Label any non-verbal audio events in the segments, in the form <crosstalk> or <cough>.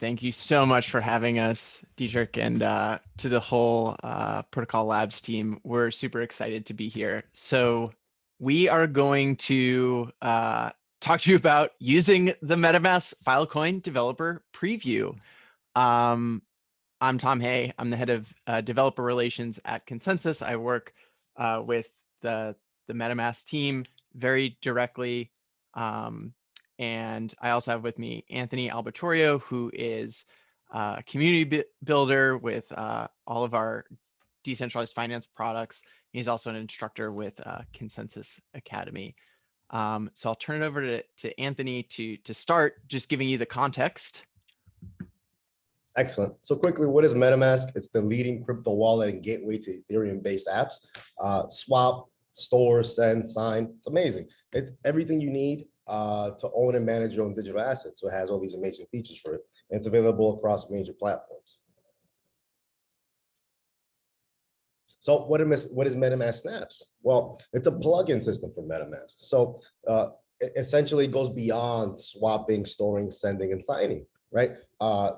Thank you so much for having us, Dietrich, and uh, to the whole uh, Protocol Labs team. We're super excited to be here. So we are going to uh, talk to you about using the MetaMask Filecoin developer preview. Um, I'm Tom Hay. I'm the head of uh, developer relations at ConsenSys. I work uh, with the, the MetaMask team very directly. Um, and I also have with me Anthony Albertorio, who is a community builder with uh, all of our decentralized finance products. He's also an instructor with uh, ConsenSys Academy. Um, so I'll turn it over to, to Anthony to, to start just giving you the context. Excellent. So quickly, what is MetaMask? It's the leading crypto wallet and gateway to Ethereum-based apps. Uh, swap, store, send, sign. It's amazing. It's everything you need uh, to own and manage your own digital assets. So it has all these amazing features for it. And it's available across major platforms. So what is, what is MetaMask Snaps? Well, it's a plugin system for MetaMask. So uh, it essentially goes beyond swapping, storing, sending, and signing, right? Uh,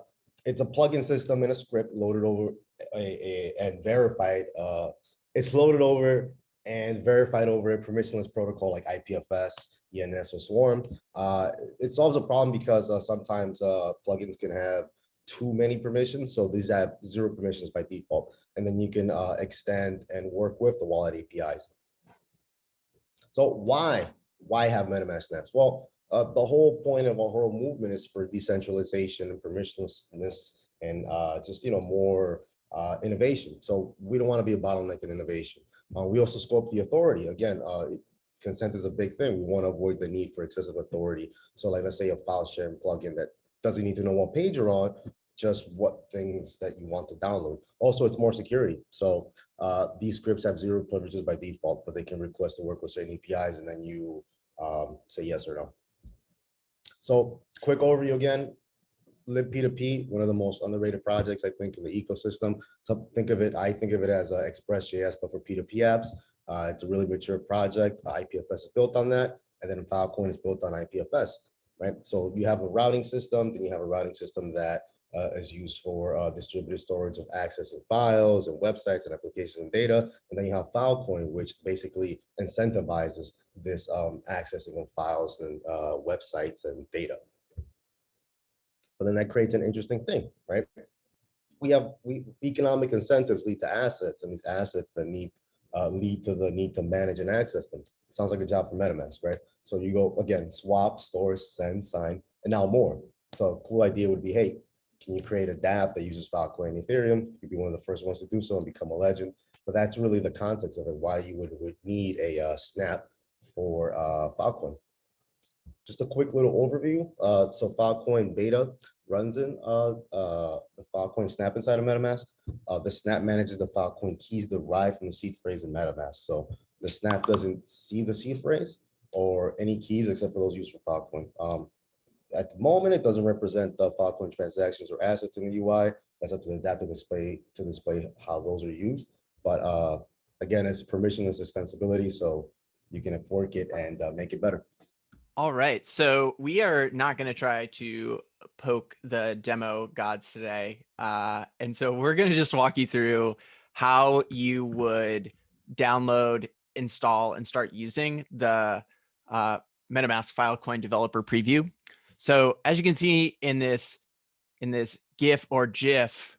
it's a plugin system and a script loaded over a, a and verified. Uh, it's loaded over and verified over a permissionless protocol like IPFS, ENS, or Swarm. Uh, it solves a problem because uh, sometimes uh, plugins can have too many permissions. So these have zero permissions by default. And then you can uh, extend and work with the wallet APIs. So why? Why have MetaMask snaps? Well, uh, the whole point of our whole movement is for decentralization and permissionlessness and uh, just, you know, more innovation. So we don't want to be a bottleneck in innovation. We also scope the authority. Again, consent is a big thing. We want to avoid the need for excessive authority. So like, let's say a file sharing plugin that doesn't need to know what page you're on, just what things that you want to download. Also, it's more security. So uh, these scripts have zero privileges by default, but they can request to work with certain APIs and then you um, say yes or no. So quick overview again, libp2p, one of the most underrated projects, I think, in the ecosystem. So think of it, I think of it as uh, Express.js, but for P2P apps. Uh, it's a really mature project. IPFS is built on that. And then Filecoin is built on IPFS, right? So you have a routing system, then you have a routing system that uh, is used for uh, distributed storage of accessing files and websites and applications and data. And then you have Filecoin, which basically incentivizes this um, accessing of files and uh, websites and data. But then that creates an interesting thing, right? We have we economic incentives lead to assets, and these assets that need uh, lead to the need to manage and access them. Sounds like a job for MetaMask, right? So you go again, swap, store, send, sign, and now more. So a cool idea would be, hey, can you create a dApp that uses Filecoin and Ethereum? You'd be one of the first ones to do so and become a legend. But that's really the context of it, why you would, would need a uh, snap for uh, Filecoin. Just a quick little overview. Uh, so Filecoin beta runs in uh, uh, the Filecoin snap inside of MetaMask. Uh, the snap manages the Filecoin keys derived from the seed phrase in MetaMask. So the snap doesn't see the seed phrase or any keys except for those used for Filecoin. Um, at the moment, it doesn't represent the Filecoin transactions or assets in the UI. That's up to the dApp to display to display how those are used. But uh, again, it's permissionless extensibility, so you can fork it and uh, make it better. All right, so we are not going to try to poke the demo gods today. Uh, and so we're going to just walk you through how you would download, install, and start using the uh, MetaMask Filecoin developer preview. So as you can see in this, in this GIF or GIF,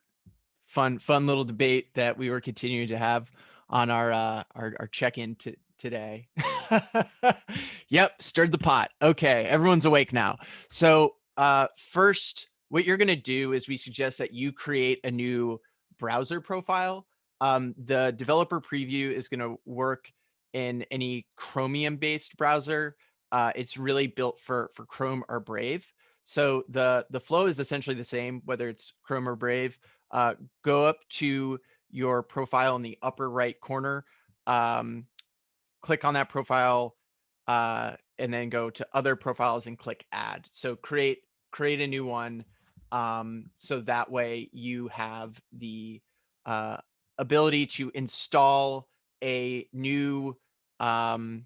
fun, fun little debate that we were continuing to have on our, uh, our, our check-in to, today. <laughs> yep, stirred the pot. Okay, everyone's awake now. So uh, first, what you're to do is we suggest that you create a new browser profile. Um, the developer preview is to work in any Chromium based browser. Uh, it's really built for for Chrome or Brave. So the the flow is essentially the same, whether it's Chrome or Brave. Uh, go up to your profile in the upper right corner. Um, click on that profile uh, and then go to other profiles and click add. So create create a new one. Um, so that way you have the uh, ability to install a new um,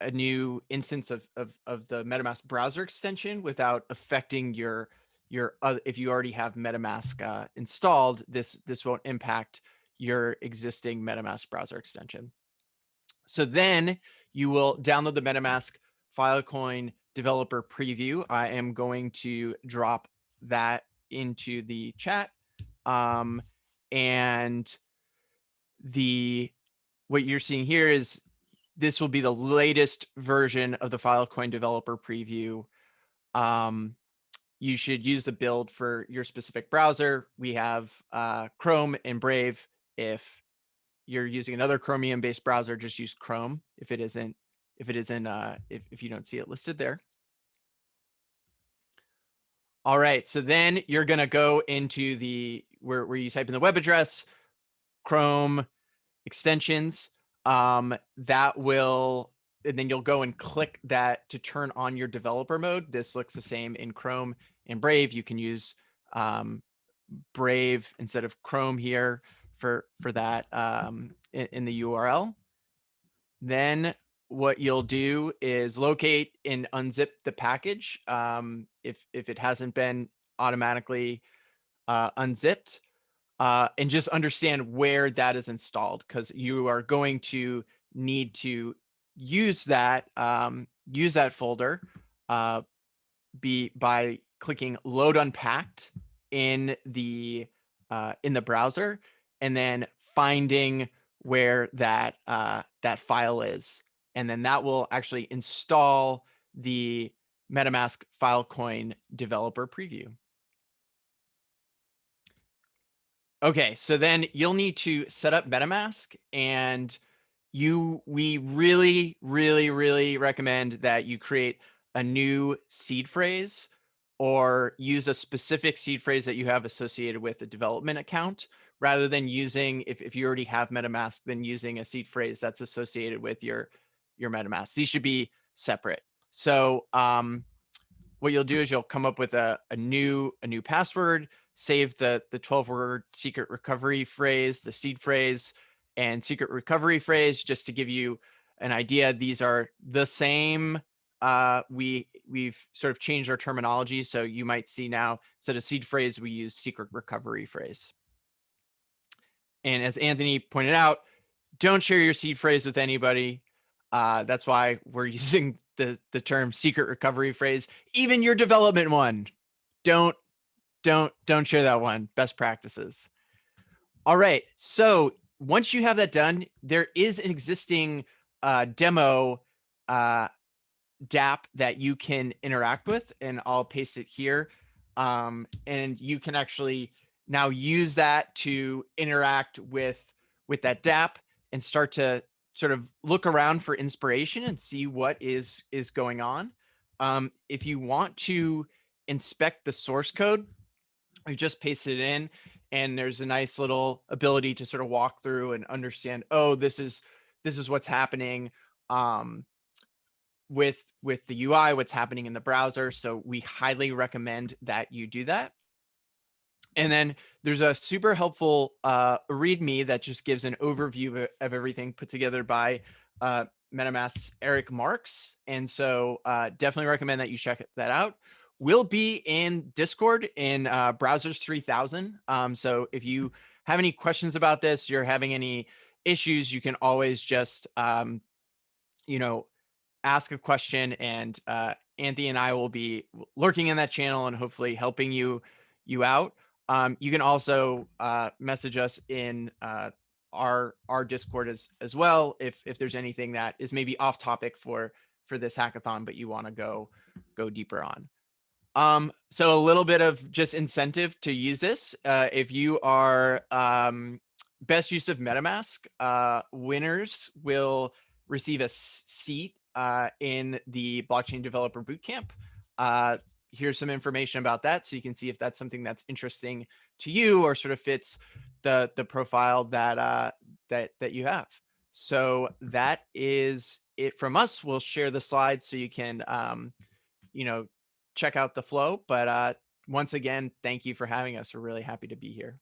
a new instance of, of, of the MetaMask browser extension without affecting your your uh, if you already have MetaMask uh, installed, this this won't impact your existing MetaMask browser extension. So then you will download the MetaMask Filecoin developer preview. I am going to drop that into the chat. Um, and the what you're seeing here is this will be the latest version of the Filecoin developer preview. Um, you should use the build for your specific browser. We have uh, Chrome and Brave. If you're using another Chromium based browser, just use Chrome if it isn't if it isn't uh, if, if you don't see it listed there. All right, so then you're gonna go into the where, where you type in the web address, Chrome extensions, um, that will, and then you'll go and click that to turn on your developer mode. This looks the same in Chrome and Brave. You can use um, Brave instead of Chrome here for, for that um, in, in the URL. Then what you'll do is locate and unzip the package um, if, if it hasn't been automatically uh, unzipped uh, and just understand where that is installed because you are going to need to use that um, use that folder uh, be by clicking load unpacked in the uh, in the browser and then finding where that uh, that file is and then that will actually install the MetaMask Filecoin developer preview. Okay, so then you'll need to set up MetaMask and you we really, really, really recommend that you create a new seed phrase or use a specific seed phrase that you have associated with a development account rather than using, if, if you already have MetaMask, then using a seed phrase that's associated with your, your MetaMask. These should be separate. So um, what you'll do is you'll come up with a, a new a new password save the the 12 word secret recovery phrase, the seed phrase and secret recovery phrase, just to give you an idea. These are the same. Uh, we we've sort of changed our terminology. So you might see now instead of seed phrase, we use secret recovery phrase. And as Anthony pointed out, don't share your seed phrase with anybody. Uh, that's why we're <laughs> using the, the term secret recovery phrase, even your development one. Don't don't don't share that one. Best practices. All right. So once you have that done, there is an existing uh, demo uh, DApp that you can interact with, and I'll paste it here. Um, and you can actually now use that to interact with with that DApp and start to sort of look around for inspiration and see what is is going on. Um, if you want to inspect the source code, we just paste it in and there's a nice little ability to sort of walk through and understand, oh, this is this is what's happening um, with with the UI, what's happening in the browser. So we highly recommend that you do that. And then there's a super helpful uh, README that just gives an overview of, of everything put together by uh, MetaMask's Erik Marks. And so uh, definitely recommend that you check that out We'll be in Discord in uh, Browsers 3000. Um, so if you have any questions about this, you're having any issues, you can always just, um, you know, ask a question and uh, Anthony and I will be lurking in that channel and hopefully helping you you out. Um, you can also uh, message us in uh, our our Discord as as well if if there's anything that is maybe off topic for for this hackathon, but you want to go go deeper on. Um, so a little bit of just incentive to use this. Uh, if you are um, best use of MetaMask, uh, winners will receive a seat uh, in the blockchain developer bootcamp. Here's some information about that. So you can see if that's something that's interesting to you or sort of fits the, the profile that, uh, that, that you have. So that is it from us. We'll share the slides so you can, um, you know, check out the flow. But uh, once again, thank you for having us. We're really happy to be here.